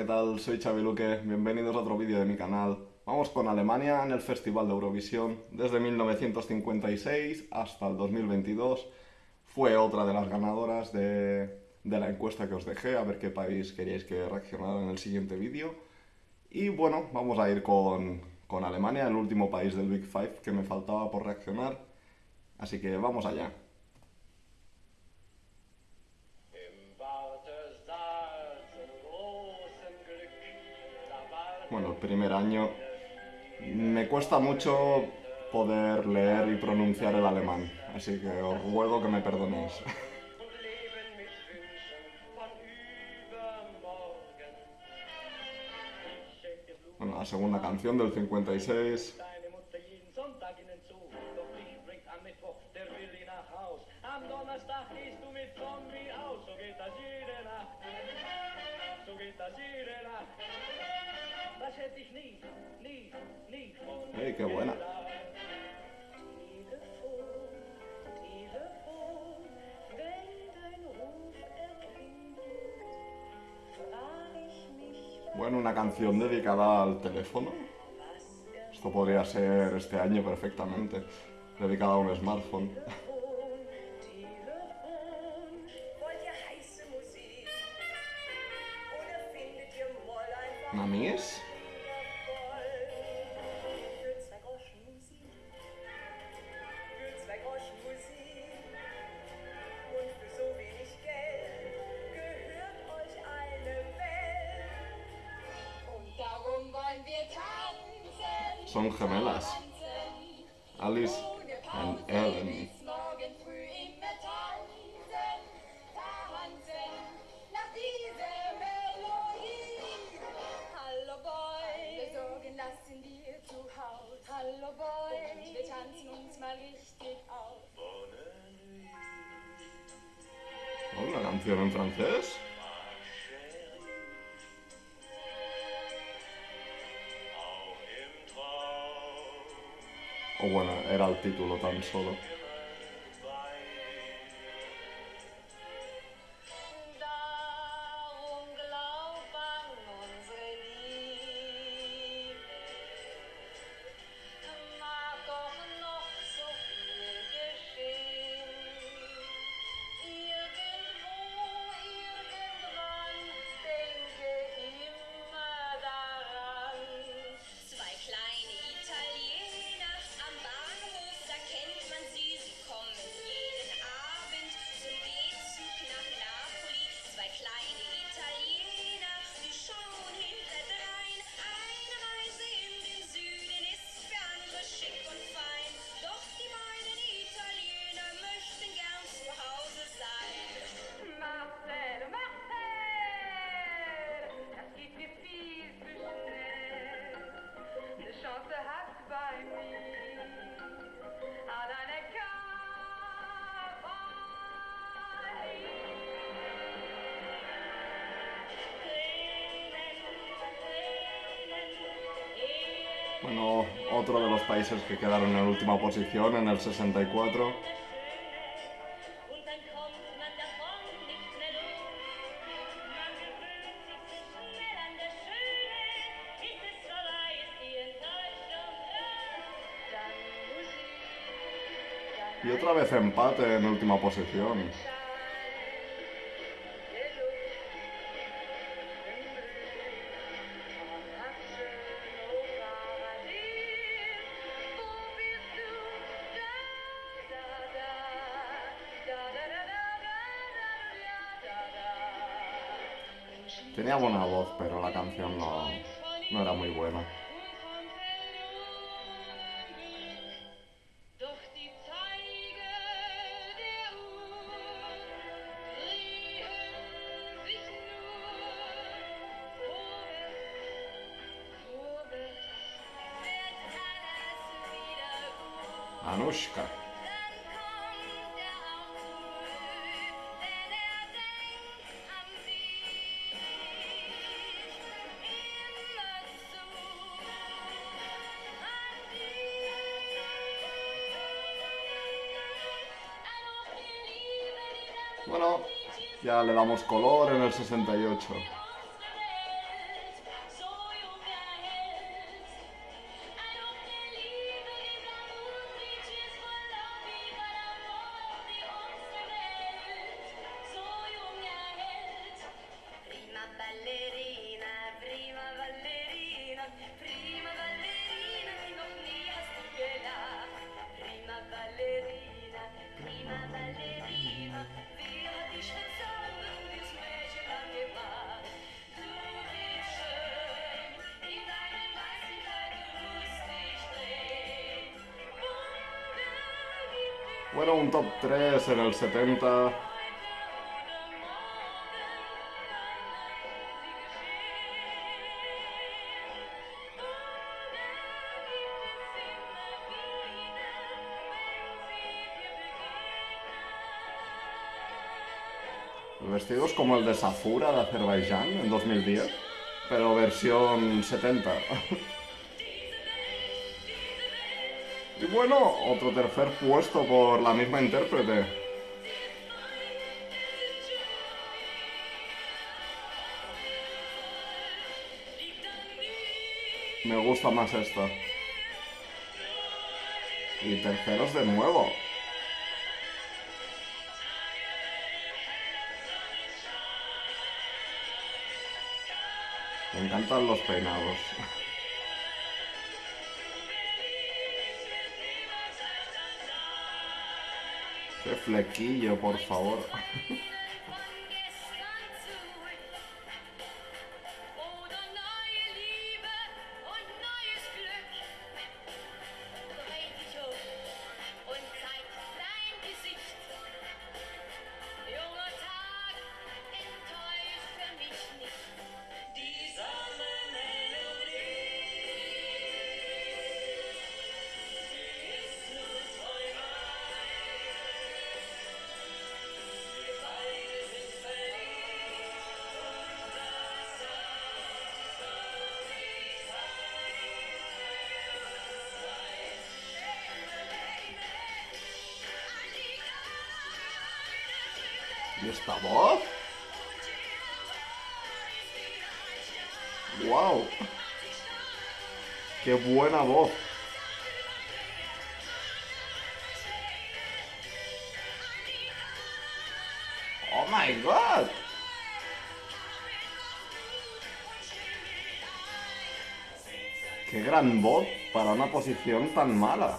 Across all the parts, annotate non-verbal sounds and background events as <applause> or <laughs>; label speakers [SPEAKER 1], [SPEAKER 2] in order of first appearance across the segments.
[SPEAKER 1] ¿qué tal? Soy Xavi Luque, bienvenidos a otro vídeo de mi canal. Vamos con Alemania en el Festival de Eurovisión. Desde 1956 hasta el 2022 fue otra de las ganadoras de, la encuesta que os dejé, a ver qué país queríais que reaccionara en el siguiente vídeo. Y bueno, vamos a ir con, con Alemania, el último país del Big Five que me faltaba por reaccionar. Así que vamos allá. Bueno, el primer año, me cuesta mucho poder leer y pronunciar el alemán, así que os ruego que me perdonéis. <laughs> Bueno, la segunda canción del 56. <laughs> ¡Ey, qué buena! Bueno, una canción dedicada al teléfono. Esto podría ser este año perfectamente, dedicada a un smartphone. <laughs> ¿Mamies? Gemelas. Alice and Ellen.
[SPEAKER 2] Hallo Boy, wir tanzen uns mal richtig auf.
[SPEAKER 1] ¿Una canción en francés? O bueno, era el título tan solo. Otro de los países que quedaron en última posición en el 64. Y otra vez empate en última posición. Tenía buena voz, pero la canción no, no era muy buena. Bueno, ya le damos color en el 68. Bueno, un top 3 en el 70. El vestido es como el de Safura de Azerbaiyán en 2010, pero versión 70. <laughs> y bueno, otro tercer puesto por la misma intérprete. Me gusta más esta. Y terceros de nuevo. Me encantan los peinados. <laughs> Qué flequillo, por favor. ¿Y esta voz? ¡Wow! ¡Qué buena voz! ¡Oh my god! ¡Qué gran voz para una posición tan mala!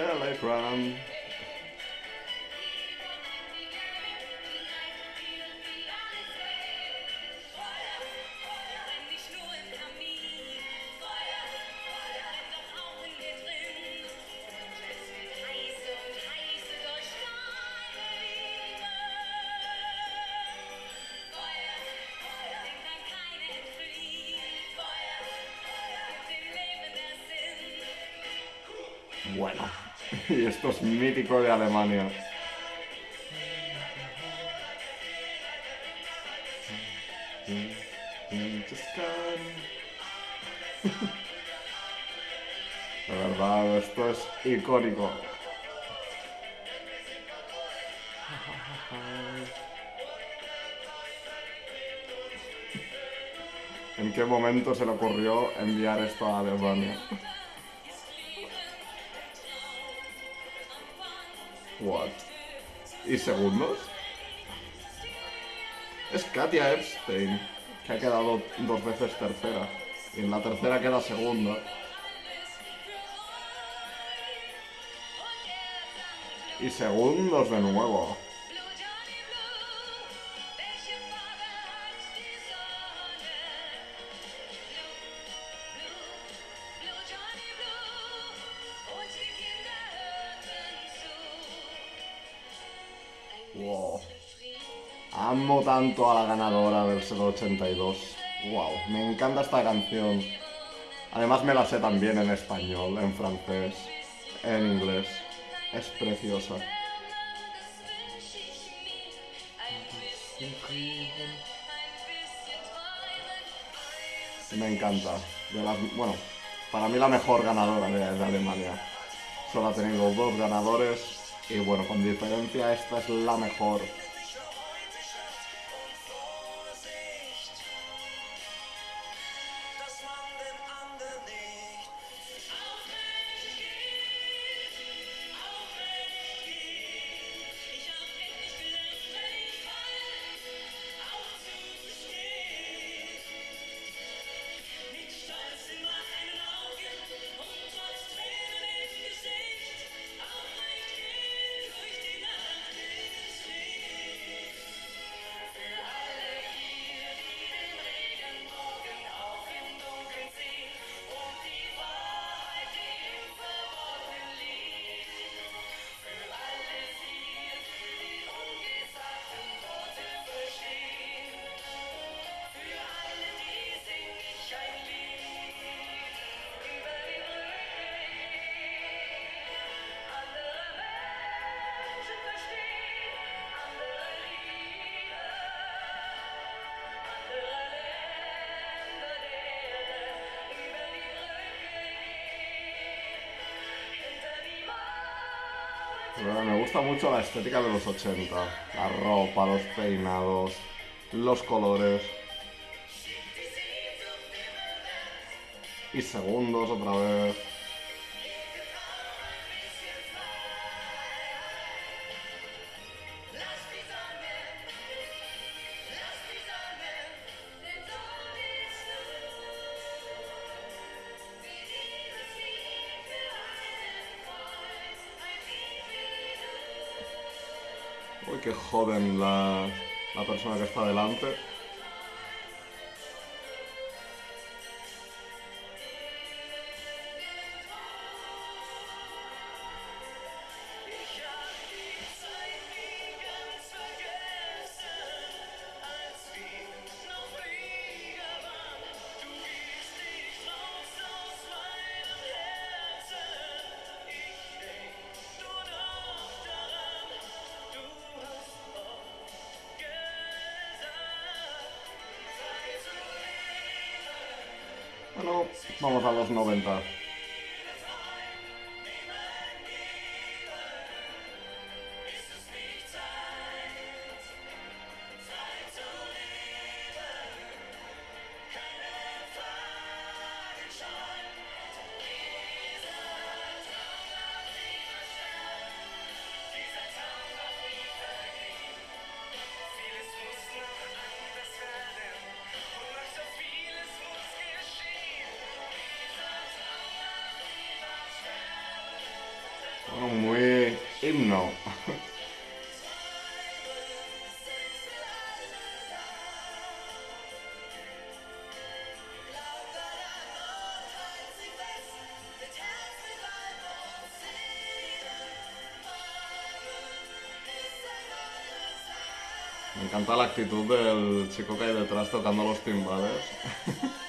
[SPEAKER 3] Sinn.
[SPEAKER 1] Bueno, <laughs> y esto es mítico de Alemania. <laughs> De verdad, esto es icónico. <laughs> ¿En qué momento se le ocurrió enviar esto a Alemania? ¿Y segundos? Es Katia Epstein, que ha quedado dos veces tercera. Y en la tercera queda segunda. Y segundos de nuevo. Amo tanto a la ganadora del 82. Wow, me encanta esta canción. Además me la sé también en español, en francés, en inglés. Es preciosa. Me encanta. Bueno, para mí la mejor ganadora de, de Alemania. Solo ha tenido dos ganadores y bueno, con diferencia esta es la mejor. Gusta mucho la estética de los 80. La ropa, los peinados, los colores. Y segundos otra vez. Uy, qué joven la, la persona que está delante. Vamos La actitud del chico que hay detrás tocando los timbales. <laughs>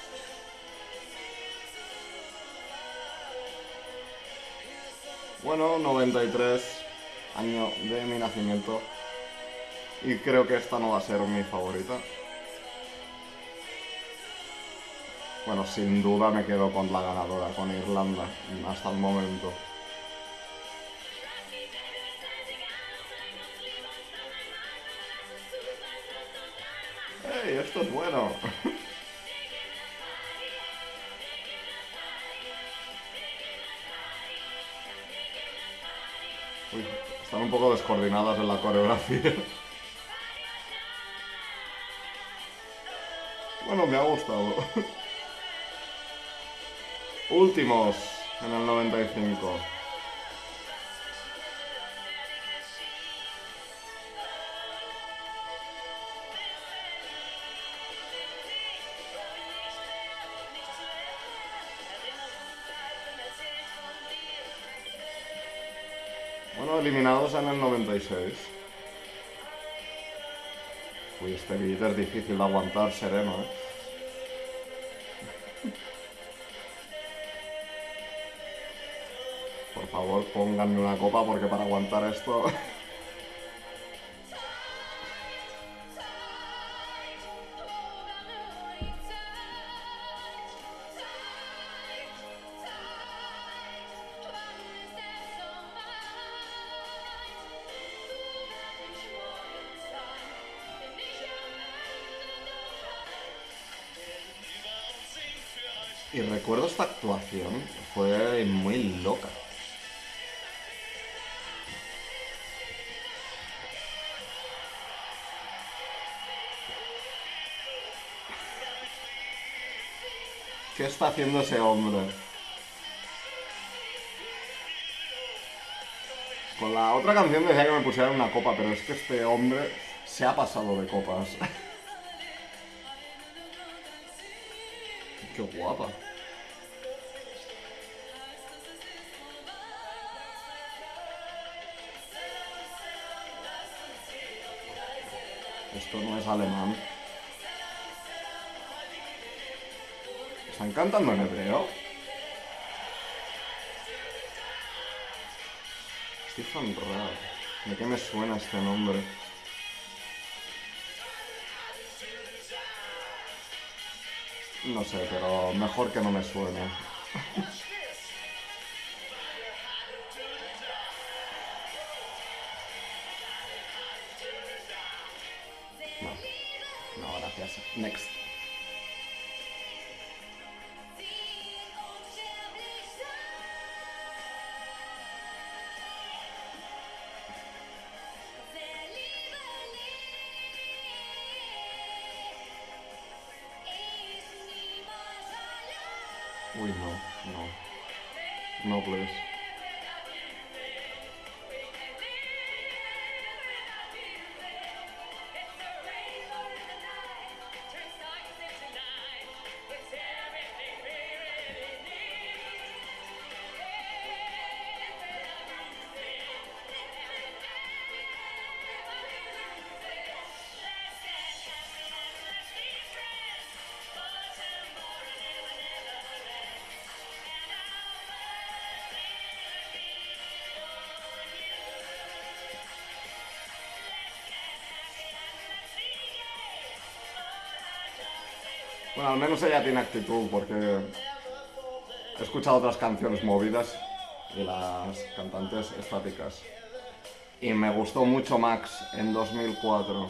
[SPEAKER 1] Bueno, 93, año de mi nacimiento. Y creo que esta no va a ser mi favorita. Bueno, sin duda me quedo con la ganadora, con Irlanda, hasta el momento. Esto es bueno! <laughs> Uy, están un poco descoordinadas en la coreografía. <laughs> Bueno, me ha gustado. <laughs> Últimos en el 95. Eliminados en el 96. Uy, este beat es difícil de aguantar sereno, ¿eh? Por favor, pónganme una copa porque para aguantar esto... Y recuerdo esta actuación, fue muy loca. ¿Qué está haciendo ese hombre? Con la otra canción decía que me pusieran una copa, pero es que este hombre se ha pasado de copas. <laughs> Guapa. Esto no es alemán. ¿Están cantando en hebreo? Stefan Raab. ¿De qué me suena este nombre? No sé, pero mejor que no me suene.
[SPEAKER 3] Uy, no, no. No, please. Al menos ella tiene actitud porque he escuchado otras canciones movidas y las cantantes estáticas. Y me gustó mucho Max en 2004.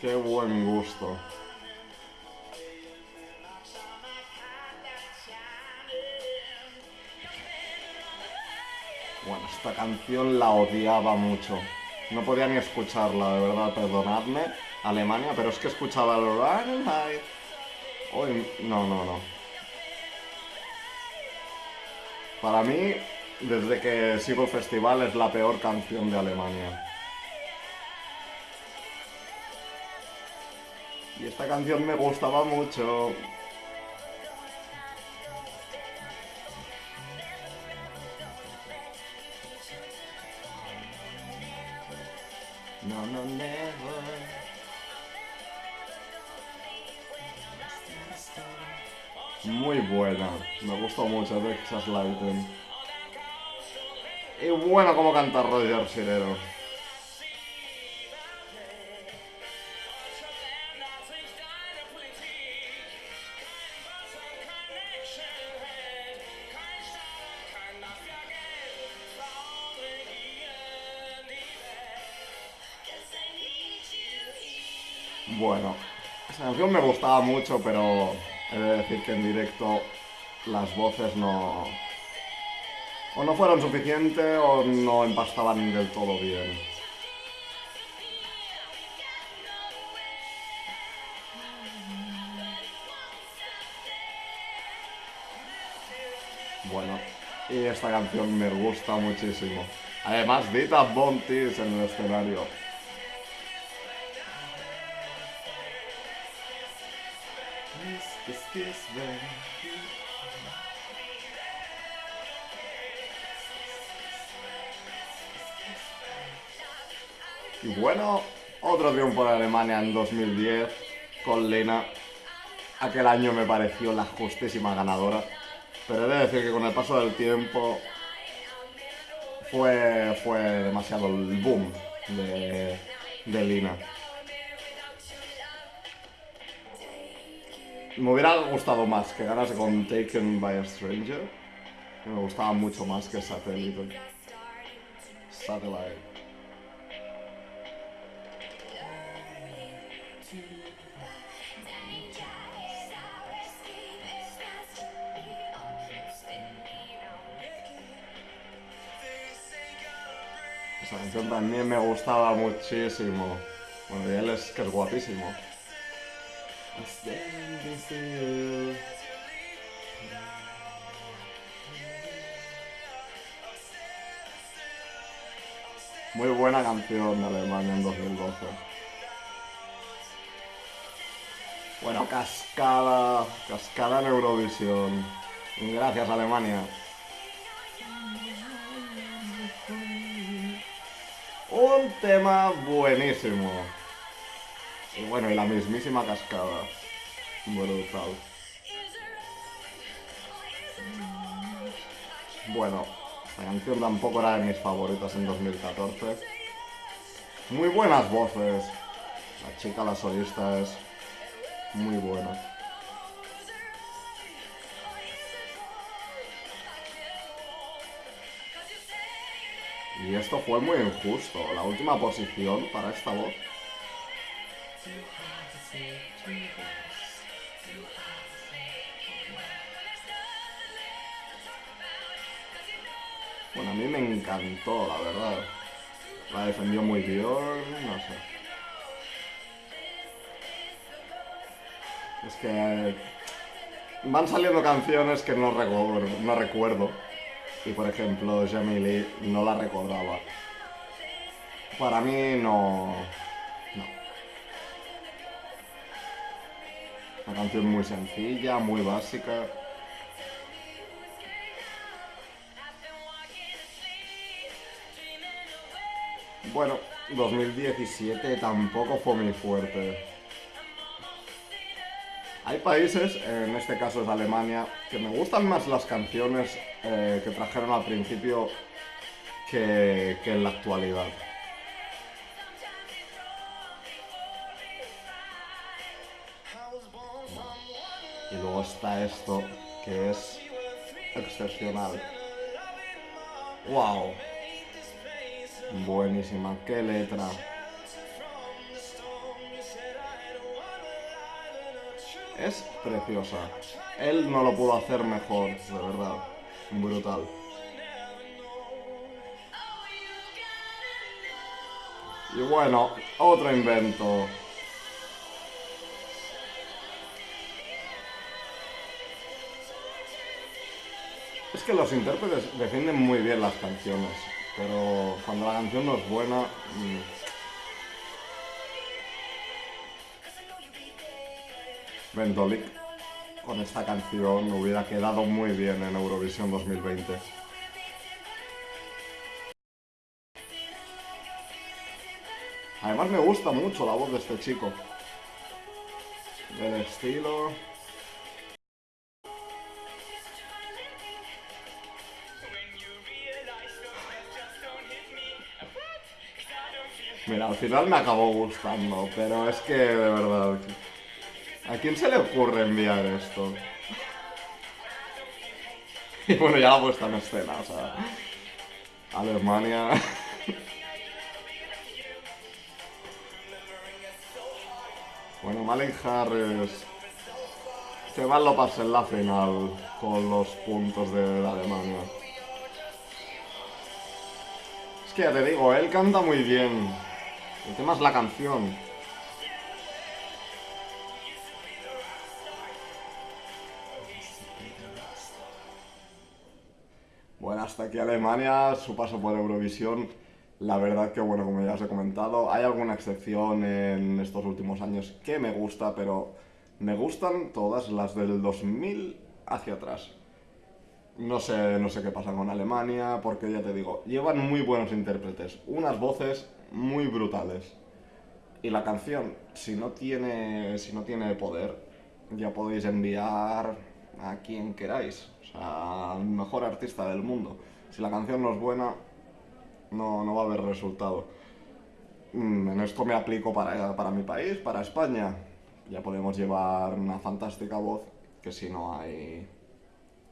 [SPEAKER 3] Qué buen gusto. Esta canción la odiaba mucho. No podía ni escucharla, de verdad, perdonadme, Alemania, pero es que escuchaba el. Uy, no, no, no. Para mí, desde que sigo festival, es la peor canción de Alemania. Y esta canción me gustaba mucho. No, no, never. Muy buena, me gustó mucho Texas Lightning. Y bueno como canta Roger Sirero. Esta canción me gustaba mucho, pero he de decir que en directo las voces no... O no fueron suficientes o no empastaban del todo bien. Bueno, y esta canción me gusta muchísimo. Además, Dita Bontis en el escenario. Y bueno, otro triunfo de Alemania en 2010 con Lena. Aquel año me pareció la justísima ganadora. Pero he de decir que con el paso del tiempo fue, fue demasiado el boom de, de Lina. Me hubiera gustado más que ganase con Taken by a Stranger. Me gustaba mucho más que Satellite. Satellite. Esa canción también me gustaba muchísimo. Bueno, y él es que es guapísimo. Muy buena canción de Alemania en 2012. Bueno, cascada, cascada en Eurovisión. Gracias Alemania. Un tema buenísimo. Y bueno, y la mismísima cascada. Brutal. Bueno, la canción tampoco era de mis favoritas en 2014. Muy buenas voces. La chica, la solista es muy buena. Y esto fue muy injusto. La última posición para esta voz. Bueno, a mí me encantó, la verdad. La defendió muy bien, no sé. Es que van saliendo canciones que no recuerdo, no recuerdo. Y por ejemplo, Jamie no la recordaba. Para mí. No. Canción muy sencilla, muy básica. Bueno, 2017 tampoco fue muy fuerte. Hay países, en este caso es Alemania, que me gustan más las canciones eh, que trajeron al principio que, que en la actualidad. Y luego está esto, que es excepcional. ¡Wow! Buenísima, qué letra. Es preciosa. Él no lo pudo hacer mejor, de verdad. Brutal. Y bueno, otro invento. Es que los intérpretes defienden muy bien las canciones, pero cuando la canción no es buena... mm, Vendolik con esta canción hubiera quedado muy bien en Eurovisión 2020. Además me gusta mucho la voz de este chico. El estilo... Mira, al final me acabó gustando, pero es que de verdad... ¿A quién se le ocurre enviar esto? <laughs> Y bueno, ya la puesta en escena, o sea... Alemania... <laughs> Bueno, Malin Harris... Que mal lo pase en la final con los puntos de la Alemania. Es que ya te digo, él canta muy bien. El tema es la canción. Bueno, hasta aquí Alemania, su paso por Eurovisión. La verdad que, bueno, como ya os he comentado, hay alguna excepción en estos últimos años que me gusta, pero me gustan todas las del 2000 hacia atrás. No sé, no sé qué pasa con Alemania, porque ya te digo, llevan muy buenos intérpretes, unas voces muy brutales. Y la canción, si no tiene, si no tiene poder, ya podéis enviar a quien queráis, o sea, al mejor artista del mundo. Si la canción no es buena, no, no va a haber resultado. Mm, En esto me aplico para, para mi país, para España. Ya podemos llevar una fantástica voz, que si no hay,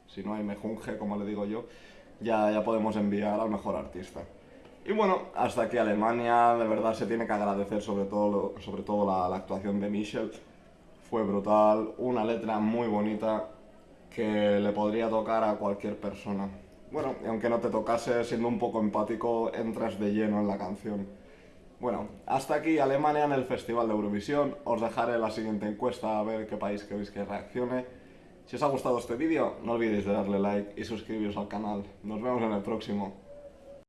[SPEAKER 3] si no hay mejunje, como le digo yo, ya, ya podemos enviar al mejor artista. Y bueno, hasta aquí Alemania, de verdad se tiene que agradecer sobre todo, sobre todo la, la actuación de Michel. Fue brutal, una letra muy bonita que le podría tocar a cualquier persona. Bueno, y aunque no te tocase, siendo un poco empático, entras de lleno en la canción. Bueno, hasta aquí Alemania en el Festival de Eurovisión. Os dejaré la siguiente encuesta a ver qué país queréis que reaccione. Si os ha gustado este vídeo, no olvidéis de darle like y suscribiros al canal. Nos vemos en el próximo.